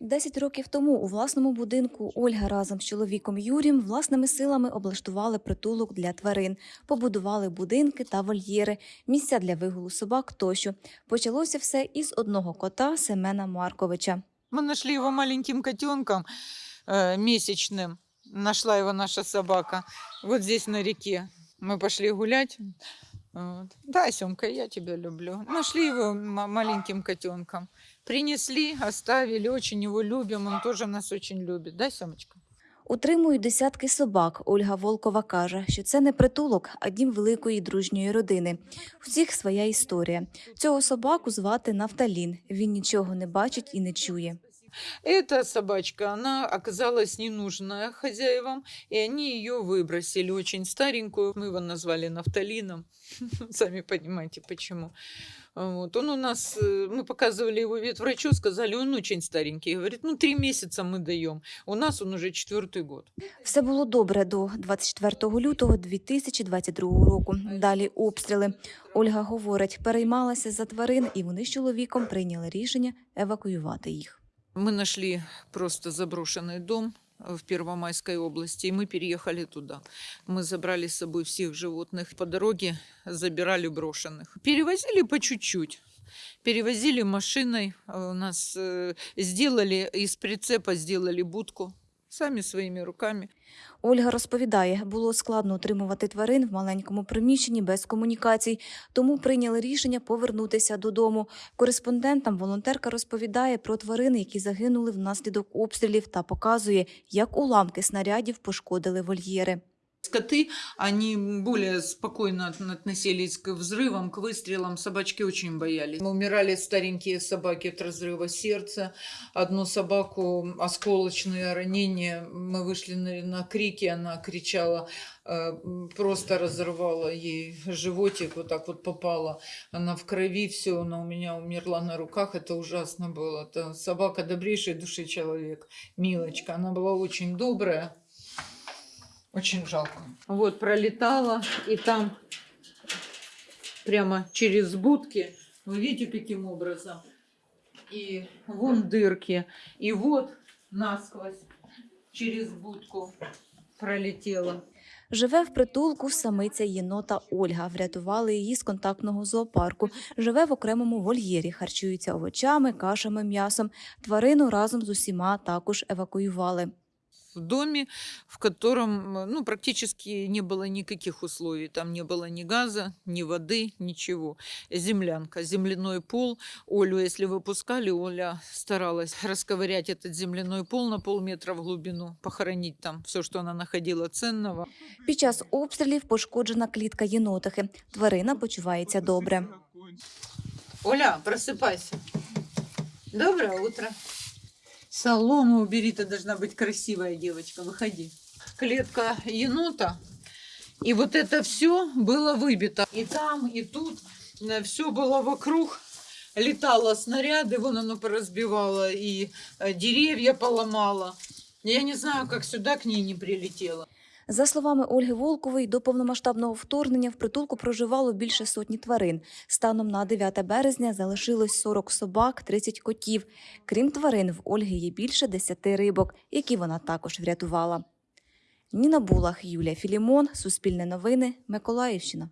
Десять років тому у власному будинку Ольга разом з чоловіком Юрієм власними силами облаштували притулок для тварин, побудували будинки та вольєри, місця для вигулу собак тощо. Почалося все із одного кота Семена Марковича. Мы нашли его маленьким котенком э, месячным. Нашла его наша собака. Вот здесь на реке. Мы пошли гулять. Вот. Да, Семка, я тебя люблю. Нашли его маленьким котенком. Принесли, оставили. Очень его любим. Он тоже нас очень любит. Да, Семочка? Утримують десятки собак. Ольга Волкова каже, що це не притулок, а дім великої дружньої родини. У всіх своя історія. Цього собаку звати Нафталін. Він нічого не бачить і не чує. Эта собачка, она оказалась ненужная хозяевам, и они ее выбросили, очень старенькую. Мы его назвали нафталином, сами понимаете почему. Вот. Он у нас, э, мы показывали его ветврачу, сказали, он очень старенький. Говорит, ну три месяца мы даем. У нас он уже четвертый год. Все було добре до 24 лютого 2022 року. Далі обстріли. Ольга говорить, переймалася за тварин, і вони з чоловіком прийняли рішення евакуювати їх. Мы нашли просто заброшенный дом э, в Первомайской области, и мы переехали туда. Мы забрали с собой всех животных. По дороге забирали брошенных. Перевозили по чуть-чуть. Перевозили машиной. А У нас э, сделали, из прицепа сделали будку. Сами своїми руками. Ольга розповідає, було складно утримувати тварин в маленькому приміщенні без комунікацій, тому прийняли рішення повернутися додому. Кореспондентам волонтерка розповідає про тварини, які загинули внаслідок обстрілів, та показує, як уламки снарядів пошкодили вольєри. Скоты, они более спокойно от- относились к взрывам, к выстрелам. Собачки очень боялись. Умирали старенькие собаки от разрыва сердца. Одну собаку осколочные ранения. Мы вышли на, на крики, она кричала, э, просто разорвала ей животик, вот так вот попала. Она в крови, все, она у меня умерла на руках. Это ужасно было. Это собака добрейшей души человек. Милочка. Она была очень добрая. Очень жалко. Вот, пролетала, и там прямо через будки, вы видите, каким образом? И вон дырки, и вот насквозь через будку пролетела. Живе в притулку самиця єнота Ольга. Врятували її з контактного зоопарку. Живе в окремому вольєрі, харчується овочами, кашами, м'ясом. Тварину разом з усіма також евакуювали. В доме, в котором э, ну, практически не было никаких условий. Там не было ни газа, ни воды, ничего. Землянка, земляной пол. Олю, если выпускали, Оля старалась расковырять этот земляной пол на полметра в глубину, похоронить там все, что она находила ценного. Під час обстрілів пошкоджена клітка єнотихи. Тварина почувається добре. Оля, просыпайся. Доброе утро. Солому убери, ты должна быть красивая девочка, выходи. Клетка енота. И вот это все было выбито. И там, и тут все было вокруг. Летало снаряды, вон оно поразбивало, и э, деревья поломало. Я не знаю, как сюда к ней не прилетело. За словами Ольги Волкової, до повномасштабного вторгнення в притулку проживало більше сотні тварин. Станом на 9 березня залишилось 40 собак, 30 котів. Крім тварин, в Ольги є більше 10 рибок, які вона також врятувала. Ніна Булах, Юлія Філімон, Суспільне новини, Миколаївщина.